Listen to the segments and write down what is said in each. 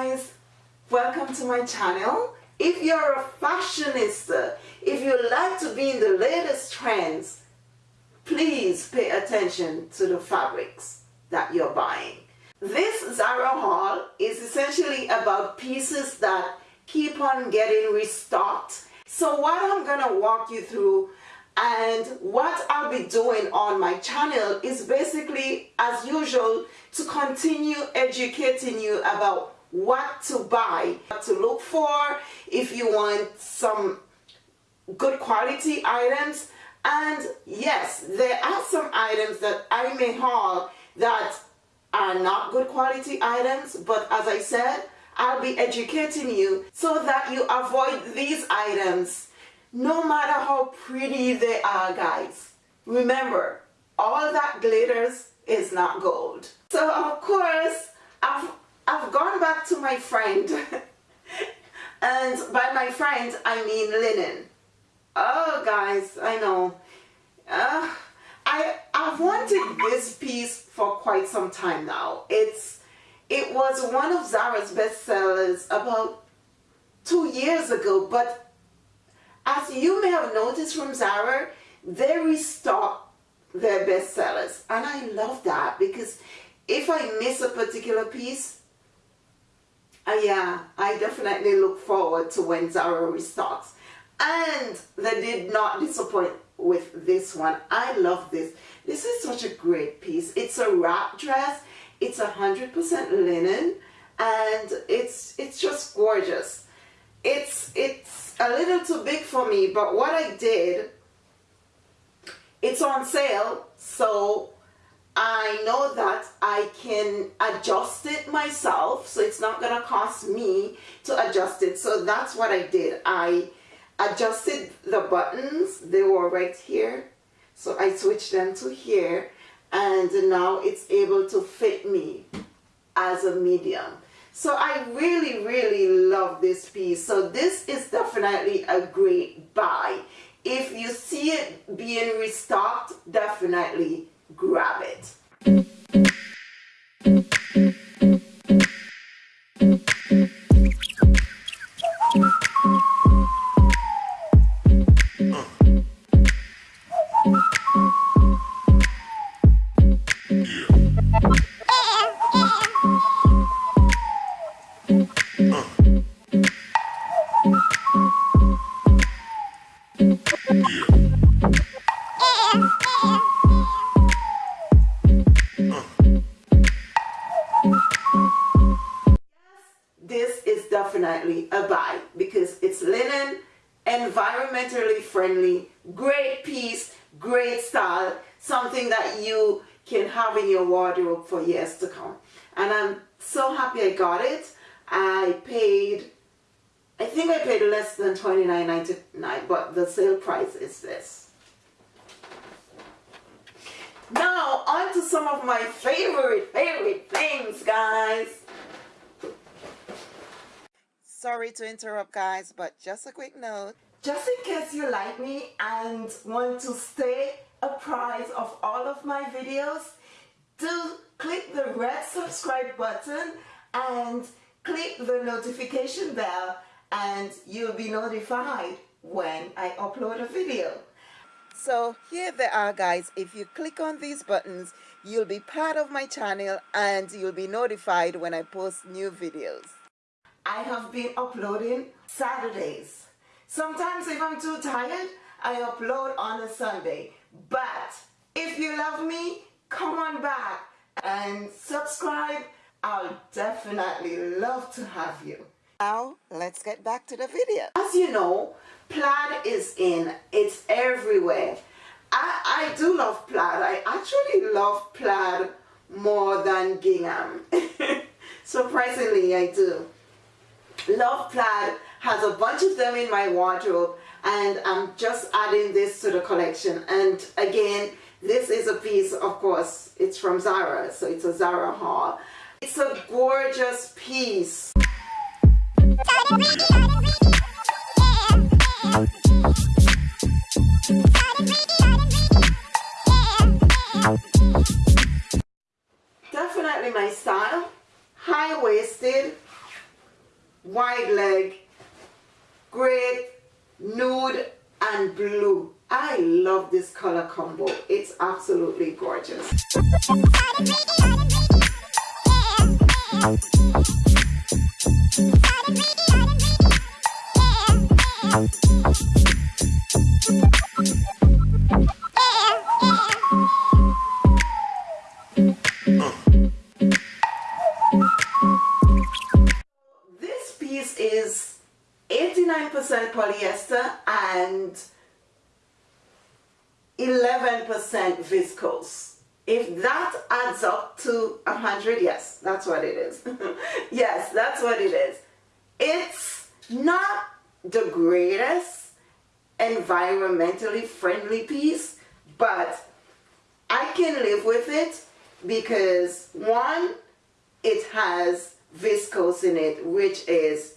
guys welcome to my channel. If you're a fashionista if you like to be in the latest trends please pay attention to the fabrics that you're buying. This Zara haul is essentially about pieces that keep on getting restocked. So what I'm gonna walk you through and what I'll be doing on my channel is basically as usual to continue educating you about what to buy, what to look for, if you want some good quality items. And yes, there are some items that I may haul that are not good quality items, but as I said, I'll be educating you so that you avoid these items no matter how pretty they are guys. Remember, all that glitters is not gold. So of course, I've, I've gone back to my friend. and by my friend, I mean linen. Oh guys, I know. Uh, I, I've wanted this piece for quite some time now. It's, it was one of Zara's bestsellers about two years ago, but as you may have noticed from Zara, they restock their bestsellers. And I love that because if I miss a particular piece, uh, yeah, I definitely look forward to when Zara restarts. And they did not disappoint with this one. I love this. This is such a great piece. It's a wrap dress. It's a 100% linen and it's it's just gorgeous. It's it's a little too big for me but what I did it's on sale so I know that I can adjust it myself so it's not gonna cost me to adjust it so that's what I did I adjusted the buttons they were right here so I switched them to here and now it's able to fit me as a medium so I really, really love this piece. So this is definitely a great buy. If you see it being restocked, definitely grab it. Have in your wardrobe for years to come. And I'm so happy I got it. I paid, I think I paid less than $29.99, but the sale price is this. Now, on to some of my favorite, favorite things, guys. Sorry to interrupt guys, but just a quick note. Just in case you like me and want to stay apprised of all of my videos, do click the red subscribe button and click the notification bell and you'll be notified when I upload a video. So here they are guys, if you click on these buttons, you'll be part of my channel and you'll be notified when I post new videos. I have been uploading Saturdays. Sometimes if I'm too tired, I upload on a Sunday. But if you love me, come on back and subscribe. I'll definitely love to have you. Now, let's get back to the video. As you know, plaid is in. It's everywhere. I, I do love plaid. I actually love plaid more than gingham. Surprisingly, I do. Love Plaid has a bunch of them in my wardrobe and I'm just adding this to the collection and again this is a piece of course it's from Zara so it's a Zara haul. It's a gorgeous piece. Definitely my style. High-waisted wide leg, great, nude and blue. I love this color combo. It's absolutely gorgeous. Viscose. If that adds up to 100, yes, that's what it is. yes, that's what it is. It's not the greatest environmentally friendly piece, but I can live with it because one, it has viscose in it, which is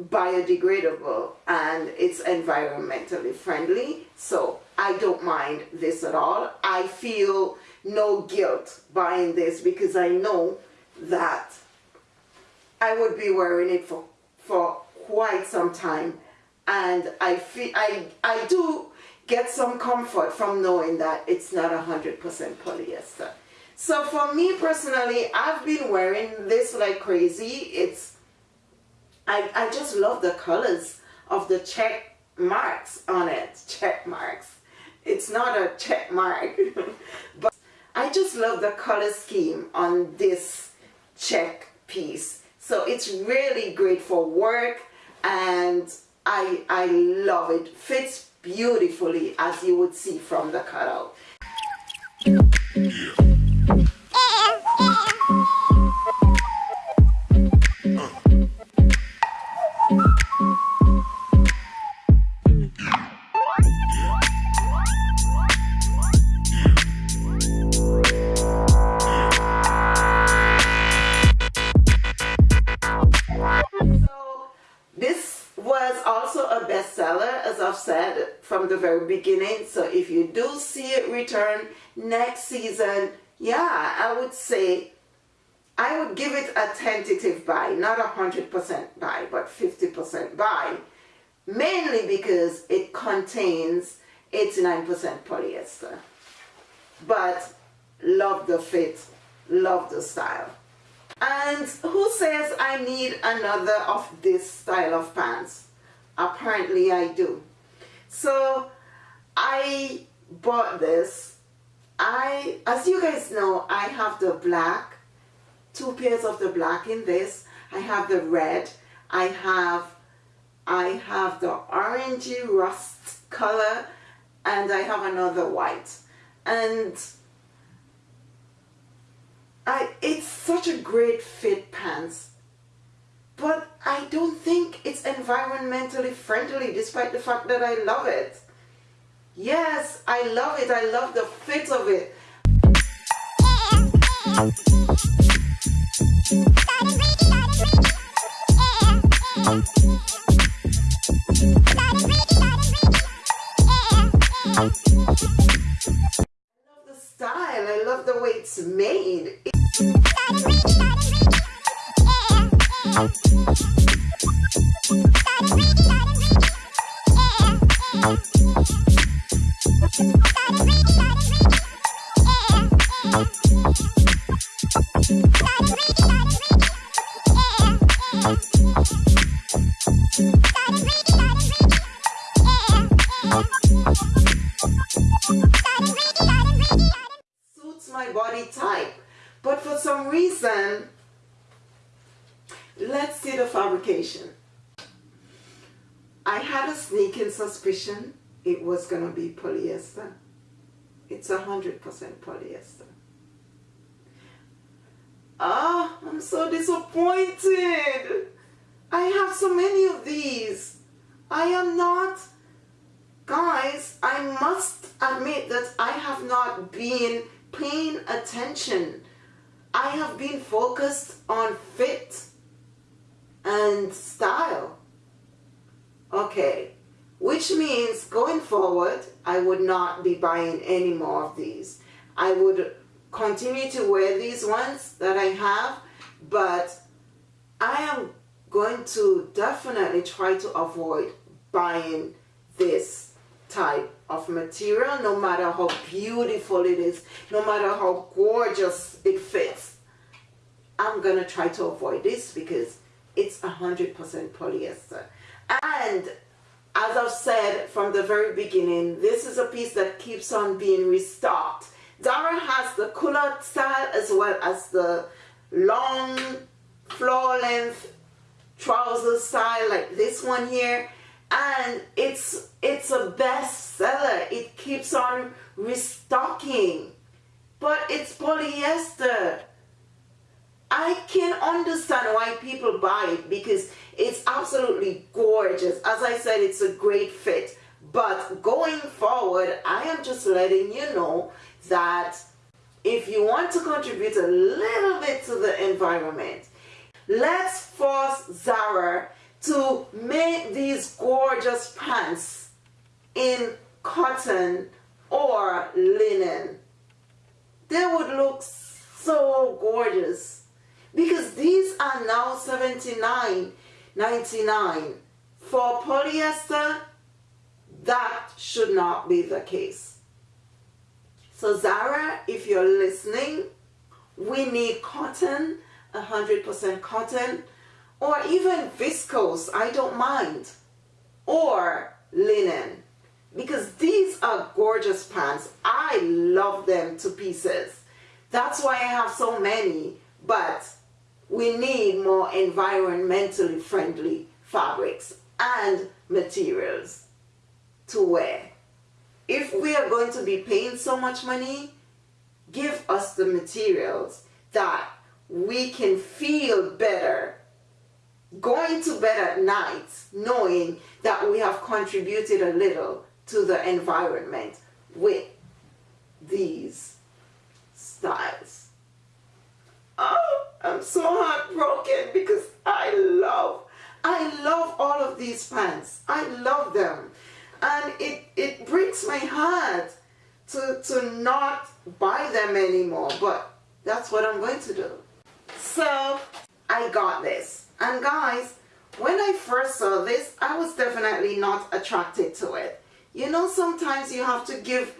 biodegradable and it's environmentally friendly. So I don't mind this at all. I feel no guilt buying this because I know that I would be wearing it for, for quite some time and I feel I, I do get some comfort from knowing that it's not 100% polyester. So for me personally, I've been wearing this like crazy. It's, I, I just love the colors of the check marks on it, check marks. It's not a check mark, but I just love the color scheme on this check piece. So it's really great for work and I, I love it. Fits beautifully as you would see from the cutout. From the very beginning. So if you do see it return next season, yeah, I would say I would give it a tentative buy, not a 100% buy, but 50% buy, mainly because it contains 89% polyester. But love the fit, love the style. And who says I need another of this style of pants? Apparently I do. So I bought this. I, as you guys know, I have the black, two pairs of the black in this. I have the red. I have, I have the orangey rust color and I have another white. And I, it's such a great fit pants I don't think it's environmentally friendly despite the fact that I love it. Yes, I love it. I love the fit of it. I love the style. I love the way it's made. Suits my body type. But for some reason, let's see the fabrication. I had a sneaking suspicion it was going to be polyester. It's a 100% polyester. Ah, I'm so disappointed. I have so many of these. I am not, guys, I must admit that I have not been paying attention. I have been focused on fit and style. Okay, which means going forward, I would not be buying any more of these. I would continue to wear these ones that I have, but I am going to definitely try to avoid buying this type of material no matter how beautiful it is no matter how gorgeous it fits I'm gonna try to avoid this because it's 100% polyester. And as I've said from the very beginning this is a piece that keeps on being restocked. Zara has the culotte style as well as the long floor length trouser style like this one here. And it's it's a bestseller. It keeps on restocking. But it's polyester I can understand why people buy it because it's absolutely gorgeous. As I said it's a great fit. But going forward I am just letting you know that if you want to contribute a little bit to the environment let's force Zara to make these gorgeous pants in cotton or linen. They would look so gorgeous because these are now $79.99 for polyester that should not be the case so Zara if you're listening we need cotton 100% cotton or even viscose, I don't mind, or linen because these are gorgeous pants. I love them to pieces. That's why I have so many, but we need more environmentally friendly fabrics and materials to wear. If we are going to be paying so much money, give us the materials that we can feel better going to bed at night knowing that we have contributed a little to the environment with these styles. Oh, I'm so heartbroken because I love, I love all of these pants. I love them. And it, it breaks my heart to, to not buy them anymore, but that's what I'm going to do. So I got this. And guys, when I first saw this, I was definitely not attracted to it. You know, sometimes you have to give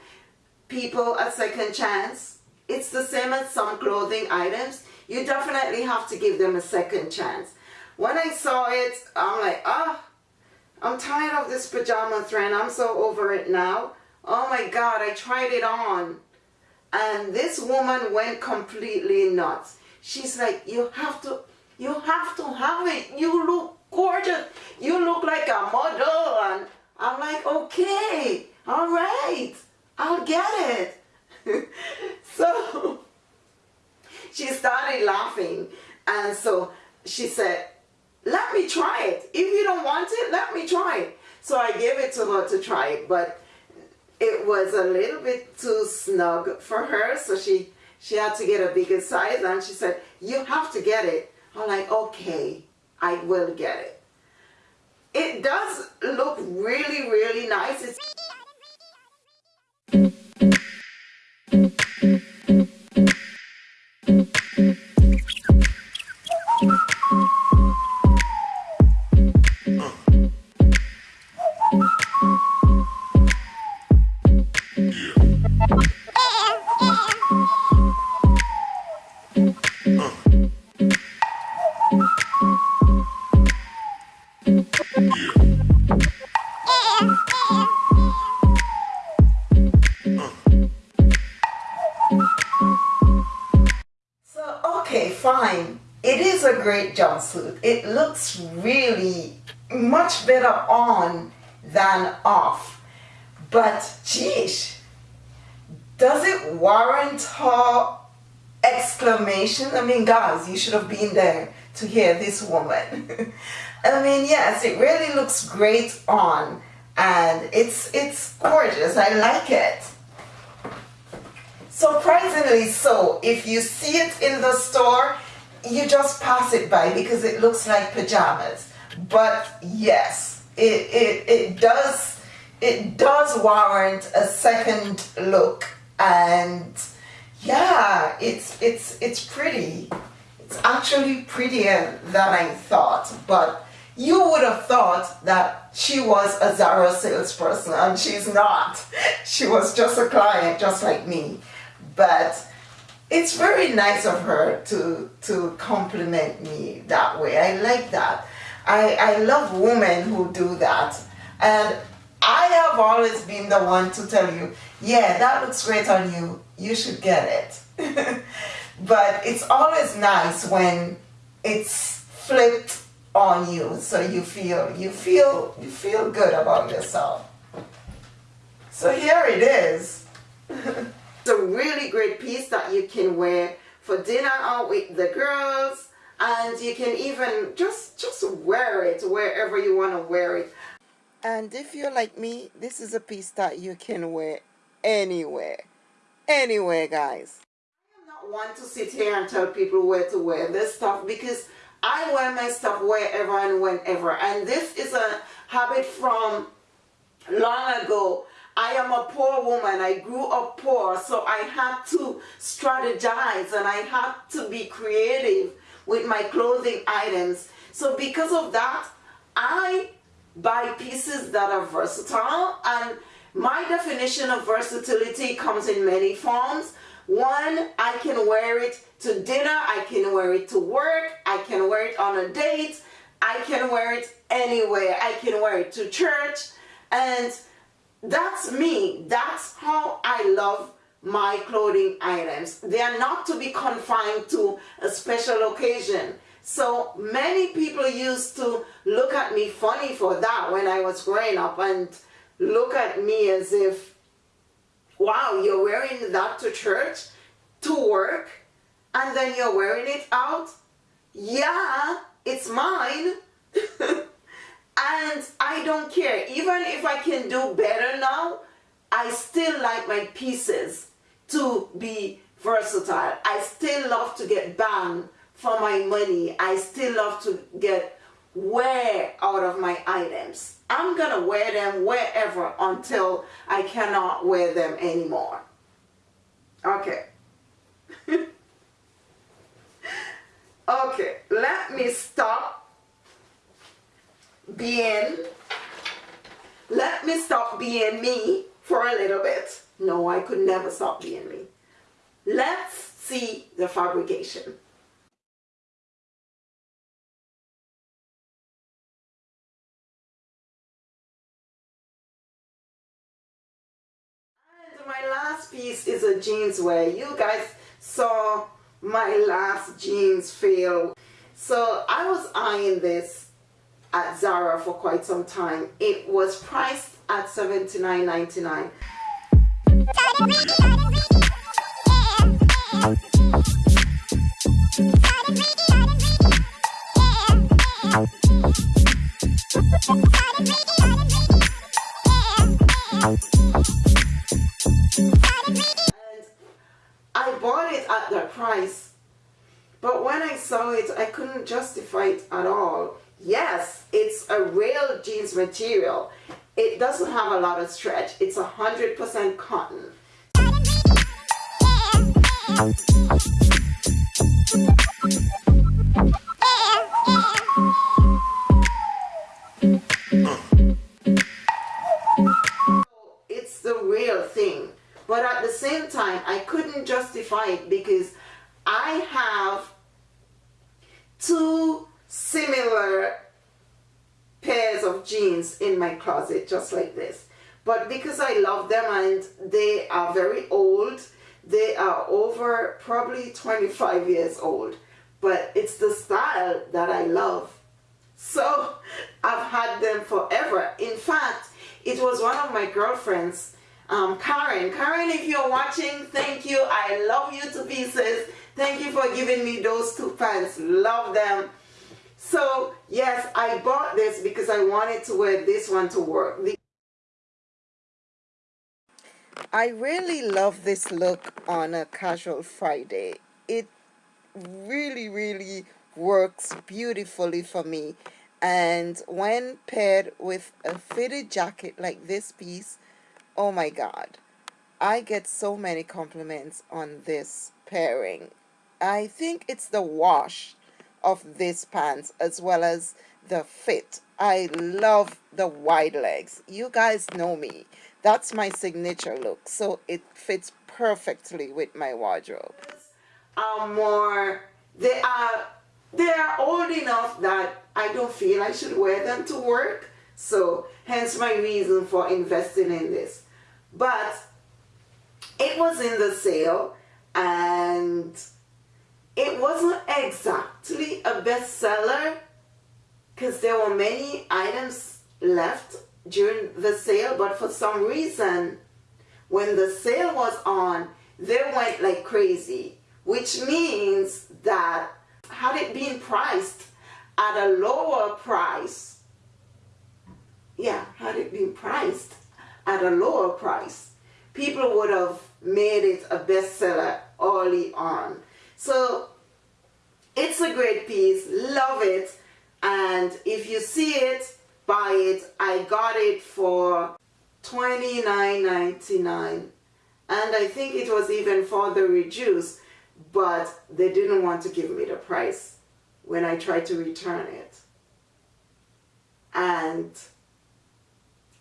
people a second chance. It's the same as some clothing items. You definitely have to give them a second chance. When I saw it, I'm like, ah, oh, I'm tired of this pajama trend. I'm so over it now. Oh my God, I tried it on. And this woman went completely nuts. She's like, you have to you have to have it. You look gorgeous. You look like a model. And I'm like, okay, all right, I'll get it. so started laughing. And so she said, let me try it. If you don't want it, let me try it. So I gave it to her to try it, but it was a little bit too snug for her. So she, she had to get a bigger size and she said, you have to get it. I'm like, okay, I will get it. It does look really, really nice. It's It looks really much better on than off. But geez, does it warrant her exclamation? I mean, guys, you should have been there to hear this woman. I mean, yes, it really looks great on and it's it's gorgeous. I like it. Surprisingly so, if you see it in the store, you just pass it by because it looks like pajamas. But yes, it, it, it does it does warrant a second look and yeah, it's it's it's pretty. It's actually prettier than I thought, but you would have thought that she was a Zara salesperson and she's not. She was just a client just like me. But it's very nice of her to, to compliment me that way. I like that. I, I love women who do that. And I have always been the one to tell you, yeah, that looks great on you. You should get it. but it's always nice when it's flipped on you so you feel you feel you feel good about yourself so here it is it's a really great piece that you can wear for dinner out with the girls and you can even just just wear it wherever you want to wear it and if you're like me this is a piece that you can wear anywhere anywhere guys I am not one to sit here and tell people where to wear this stuff because I wear my stuff wherever and whenever. And this is a habit from long ago. I am a poor woman. I grew up poor, so I had to strategize and I had to be creative with my clothing items. So because of that, I buy pieces that are versatile. And my definition of versatility comes in many forms. One, I can wear it to dinner, I can wear it to work, I can wear it on a date, I can wear it anywhere, I can wear it to church, and that's me. That's how I love my clothing items. They are not to be confined to a special occasion. So many people used to look at me funny for that when I was growing up and look at me as if, wow, you're wearing that to church, to work, and then you're wearing it out yeah it's mine and I don't care. Even if I can do better now I still like my pieces to be versatile. I still love to get bang for my money. I still love to get wear out of my items. I'm gonna wear them wherever until I cannot wear them anymore. Okay. Okay, let me stop being, let me stop being me for a little bit. No, I could never stop being me. Let's see the fabrication. And my last piece is a jeans wear. You guys saw my last jeans fail. So I was eyeing this at Zara for quite some time. It was priced at $79.99. I bought it at that price. But when I saw it, I couldn't justify it at all. Yes, it's a real jeans material. It doesn't have a lot of stretch. It's a 100% cotton. It's the real thing. But at the same time, I couldn't justify it because I have two similar pairs of jeans in my closet just like this. But because I love them and they are very old, they are over probably 25 years old. But it's the style that I love. So I've had them forever. In fact, it was one of my girlfriends um, Karen. Karen, if you're watching, thank you. I love you to pieces. Thank you for giving me those two pants. Love them. So, yes, I bought this because I wanted to wear this one to work. I really love this look on a casual Friday. It really, really works beautifully for me. And when paired with a fitted jacket like this piece, oh my god i get so many compliments on this pairing I think it's the wash of these pants as well as the fit. I love the wide legs. You guys know me. That's my signature look. So it fits perfectly with my wardrobe. Are more, they are, they are old enough that I don't feel I should wear them to work. So hence my reason for investing in this. But it was in the sale and it wasn't exactly a bestseller because there were many items left during the sale but for some reason when the sale was on they went like crazy which means that had it been priced at a lower price yeah had it been priced at a lower price people would have made it a bestseller early on so it's a great piece. Love it. And if you see it buy it. I got it for $29.99 and I think it was even further reduced but they didn't want to give me the price when I tried to return it. And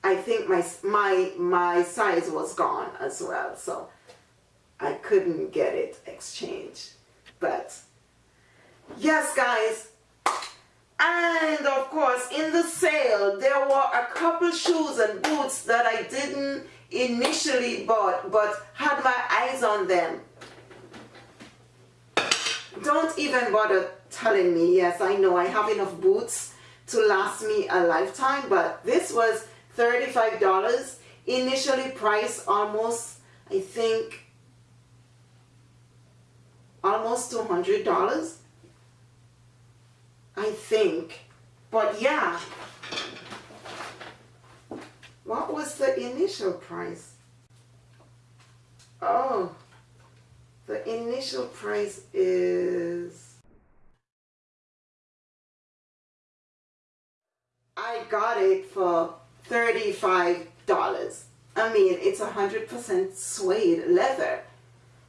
I think my my my size was gone as well so I couldn't get it exchanged but yes guys. And of course in the sale there were a couple shoes and boots that I didn't initially bought but had my eyes on them. Don't even bother telling me. Yes I know I have enough boots to last me a lifetime but this was $35 initially priced almost I think almost $200 I think. But yeah. What was the initial price? Oh, the initial price is... I got it for $35. I mean, it's 100% suede leather.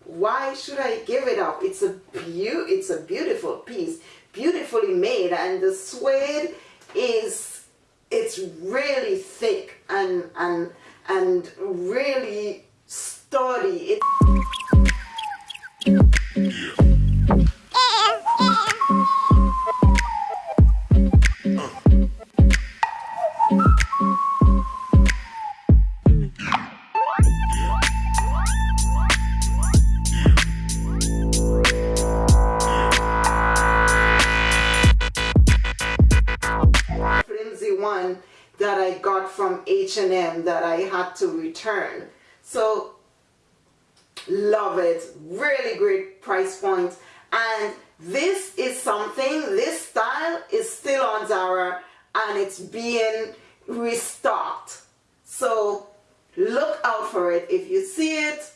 Why should I give it up? It's a, beau it's a beautiful piece beautifully made and the suede is it's really thick and and and really sturdy. To return. So love it. Really great price point. And this is something, this style is still on Zara and it's being restocked. So look out for it. If you see it,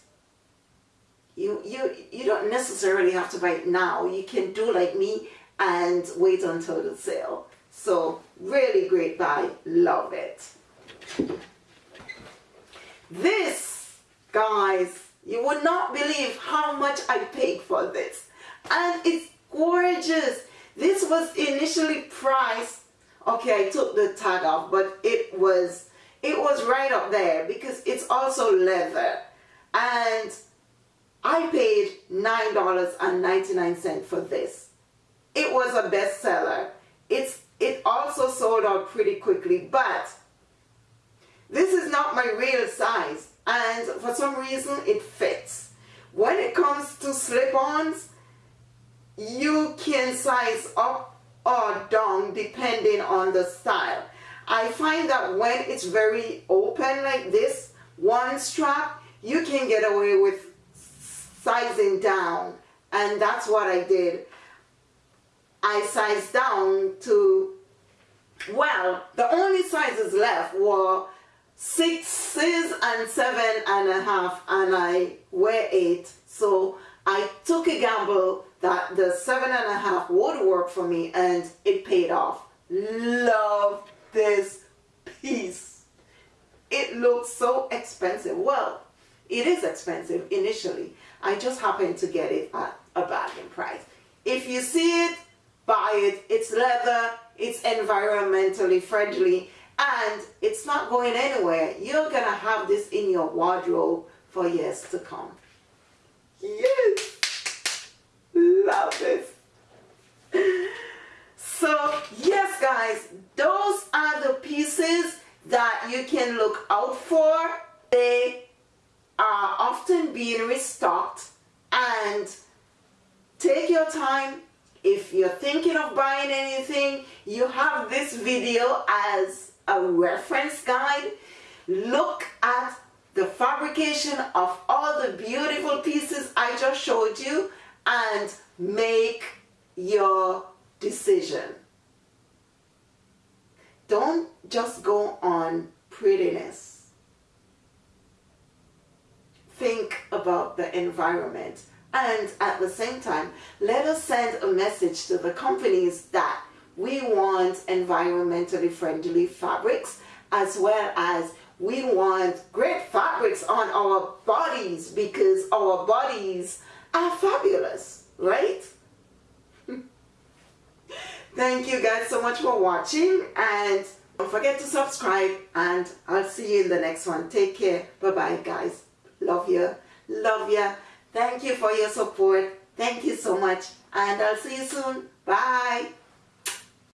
you, you, you don't necessarily have to buy it now. You can do like me and wait until the sale. So really great buy. Love it. This, guys, you would not believe how much I paid for this. And it's gorgeous. This was initially priced, okay, I took the tag off, but it was, it was right up there because it's also leather. And I paid $9.99 for this. It was a bestseller. It's, it also sold out pretty quickly, but this is not my real size and for some reason it fits. When it comes to slip-ons, you can size up or down depending on the style. I find that when it's very open like this, one strap, you can get away with sizing down and that's what I did. I sized down to, well, the only sizes left were sixes and seven and a half and I wear eight so I took a gamble that the seven and a half would work for me and it paid off. Love this piece. It looks so expensive. Well it is expensive initially. I just happened to get it at a bargain price. If you see it, buy it. It's leather, it's environmentally friendly, and it's not going anywhere. You're going to have this in your wardrobe for years to come. Yes! Love it. So, yes guys, those are the pieces that you can look out for. They are often being restocked and take your time if you're thinking of buying anything you have this video as a reference guide. Look at the fabrication of all the beautiful pieces I just showed you and make your decision. Don't just go on prettiness. Think about the environment. And at the same time, let us send a message to the companies that we want environmentally friendly fabrics as well as we want great fabrics on our bodies because our bodies are fabulous, right? Thank you guys so much for watching and don't forget to subscribe and I'll see you in the next one. Take care. Bye-bye guys. Love you. Love you. Thank you for your support. Thank you so much. And I'll see you soon. Bye.